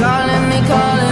calling me, calling